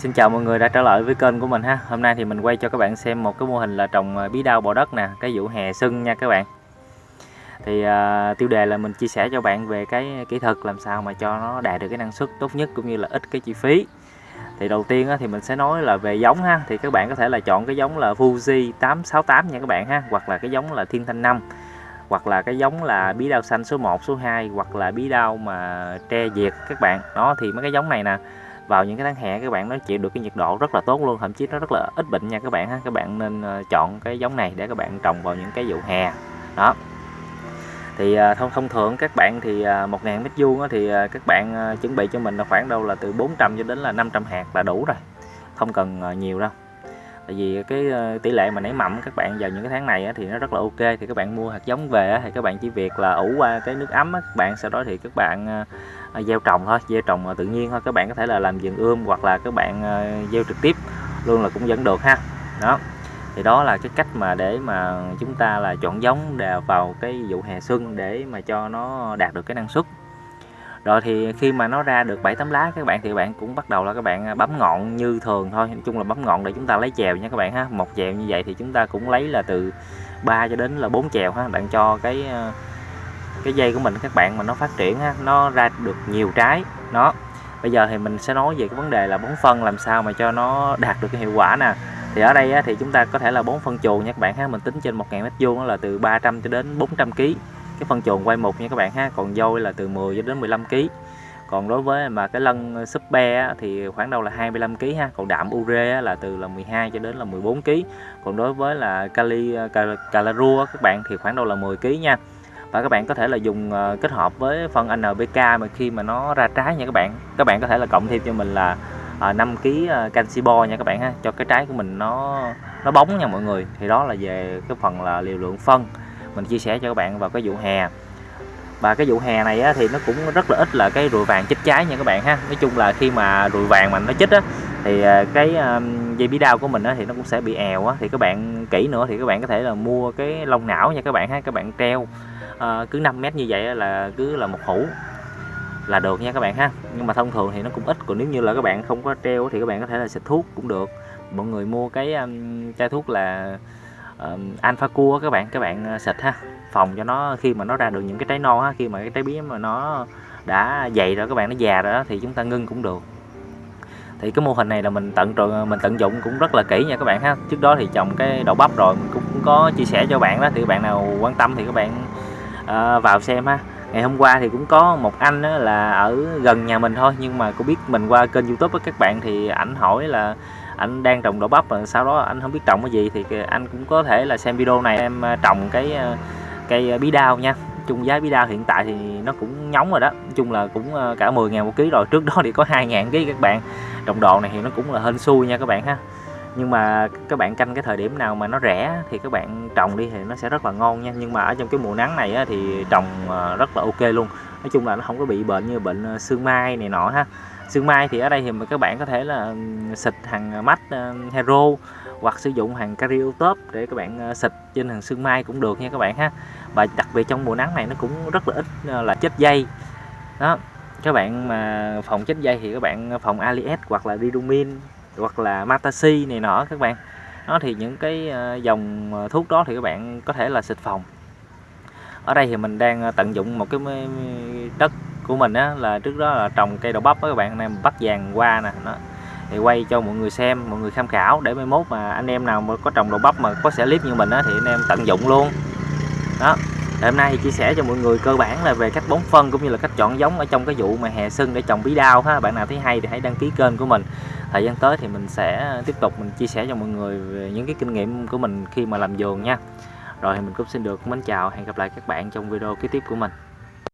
Xin chào mọi người đã trở lại với kênh của mình ha. Hôm nay thì mình quay cho các bạn xem một cái mô hình là trồng à, bí đao bò đất nè Cái vụ hè sưng nha các bạn. Thì uh, tiêu đề là mình chia sẻ cho bạn về cái kỹ thuật làm sao mà cho nó đạt được cái năng suất tốt nhất cũng như là ít cái chi phí. Thì đầu tiên á, thì mình sẽ nói là về giống ha. Thì các bạn có thể là chọn cái giống là Fuji 868 nha các bạn ha Hoặc là cái giống là Thiên Thanh 5 hoặc là cái giống là bí đao xanh số 1, số 2 hoặc là bí đao mà tre diệt các bạn. Đó thì mấy cái giống này nè vào những cái tháng hè các bạn nó chịu được cái nhiệt độ rất là tốt luôn. Thậm chí nó rất là ít bệnh nha các bạn ha. Các bạn nên ờ, chọn cái giống này để các bạn trồng vào những cái vụ hè. Đó. Thì ờ, thông thông thường các bạn thì ờ, 1.000 mét vuông thì các bạn chuẩn bị cho mình là khoảng đâu là từ 400 cho đến là 500 hạt là đủ rồi. Không cần nhiều đâu tại vì cái ờ, tỷ lệ mà nảy mầm các bạn vào những cái tháng này thì nó rất là ok, thì các bạn mua hạt giống về thì các bạn chỉ việc là ủ qua cái nước ấm các bạn, sau đó thì các bạn ờ, ờ, gieo trồng thôi, gieo trồng tự nhiên thôi, các bạn có thể là làm vườn ươm hoặc là các bạn gieo trực tiếp luôn là cũng vẫn được ha. Đó, thì đó là cái cách mà để mà chúng ta là chọn giống vào cái vụ hè xuân để mà cho nó đạt được cái năng suất rồi thì khi mà nó ra được 7 tấm lá các bạn thì bạn cũng bắt đầu là các bạn à, bấm ngọn như thường thôi. Nói chung là bấm ngọn để chúng ta lấy chèo nha các bạn ha. Một chèo như vậy thì chúng ta cũng lấy là từ 3 cho đến là 4 chèo ha. Bạn cho cái à, cái dây của mình các bạn mà nó phát triển ha, nó ra được nhiều trái. Nó bây giờ thì mình sẽ nói về cái vấn đề là bón phân làm sao mà cho nó đạt được cái hiệu quả nè. Thì ở đây á, thì chúng ta có thể là bón phân chuồng nha các bạn ha. Mình tính trên 1.000 mét vuông là từ 300 cho đến 400 kg cái phân chuồng quay một nha các bạn ha. Còn dôi là từ 10 cho đến 15 kg còn đối với mà cái lân ờ, super thì khoảng đâu là 25 kg ha. Còn đạm ure là từ là 12 cho đến là 14 kg còn đối với là kali ờ, calarua các bạn, thì khoảng đâu là 10 kg nha. Và các bạn có thể là dùng ờ, kết hợp với phân NPK mà khi mà nó ra trái nha các bạn. Các bạn có thể là cộng thêm cho mình là 5 kg canxi bo nha các bạn ha. Cho cái trái của mình nó nó bóng nha mọi người. Thì đó là về cái phần là liều lượng phân mình chia sẻ cho các bạn vào cái vụ hè. Và cái vụ hè này á, thì nó cũng rất là ít là cái rùi vàng chích trái nha các bạn ha. Nói chung là khi mà rùi vàng mà nó chích á thì à, cái dây bí đao của mình á, thì nó cũng sẽ bị èo á. Thì các bạn kỹ nữa thì các bạn có thể là mua cái lông não nha các bạn ha các bạn treo à, cứ 5 mét như vậy là cứ là một hũ là được nha các bạn ha. Nhưng mà thông thường thì nó cũng ít còn nếu như là các bạn không có treo thì các bạn có thể là xịt thuốc cũng được. Mọi người mua cái um, chai thuốc là uh, alpha cua các bạn các bạn ờ, xịt ha. Phòng cho nó khi mà nó ra được những cái trái non ha khi mà cái trái bí mà nó đã dày rồi các bạn nó già rồi đó thì chúng ta ngưng cũng được. Thì cái mô hình này là mình tận ờ, mình tận dụng cũng rất là kỹ nha các bạn ha. Trước đó thì trồng cái đậu bắp rồi mình cũng có chia sẻ cho bạn đó thì bạn nào quan tâm thì các bạn uh, vào xem ha. Ngày hôm qua thì cũng có một anh là ở gần nhà mình thôi nhưng mà cũng biết mình qua kênh youtube với các bạn thì ảnh hỏi là anh đang trồng đậu bắp và sau đó anh không biết trồng cái gì thì anh cũng có thể là xem video này em à, trồng cái à, cây bí đao nha. Chung giá bí đao hiện tại thì nó cũng nhóng rồi đó. Nói chung là cũng à, cả 10 ngàn một ký rồi. Trước đó thì có 2 ngàn ký các bạn. Trồng đồ này thì nó cũng là hên xui nha các bạn ha. Nhưng mà các bạn canh cái thời điểm nào mà nó rẻ thì các bạn trồng đi thì nó sẽ rất là ngon nha. Nhưng mà ở trong cái mùa nắng này á, thì trồng rất là ok luôn nói chung là nó không có bị bệnh như bệnh xương sương mai này nọ ha. Sương mai thì ở đây thì các bạn có thể là xịt hàng ờ, mắt ờ, hero hoặc sử dụng hàng cariotop để các bạn xịt trên hàng sương mai cũng được nha các bạn ha. Và đặc biệt trong mùa nắng này nó cũng rất là ít là chết dây. Đó, các bạn mà phòng chết dây thì các bạn phòng alias hoặc là didumin hoặc là matasi này nọ các bạn. Nó thì những cái dòng thuốc đó thì các bạn có thể là xịt phòng ở đây thì mình đang ờ, tận dụng một cái đất của mình á, là trước đó là trồng cây đậu bắp đó các bạn anh em bắt vàng qua nè nó thì quay cho mọi người xem, mọi người tham khảo để mai mốt mà anh em nào mà có trồng đậu bắp mà có sẽ clip như mình á thì anh em tận dụng luôn. Đó hôm nay thì chia sẻ cho mọi người cơ bản là về cách bón phân cũng như là cách chọn giống ở trong cái vụ mà hè sưng để trồng bí đao ha. Bạn nào thấy hay thì hãy đăng ký kênh của mình. Thời gian tới thì mình sẽ tiếp tục mình chia sẻ cho mọi người về những cái kinh nghiệm của mình khi mà làm vườn nha rồi thì mình cũng xin được mến chào, hẹn gặp lại các bạn trong video kế tiếp của mình.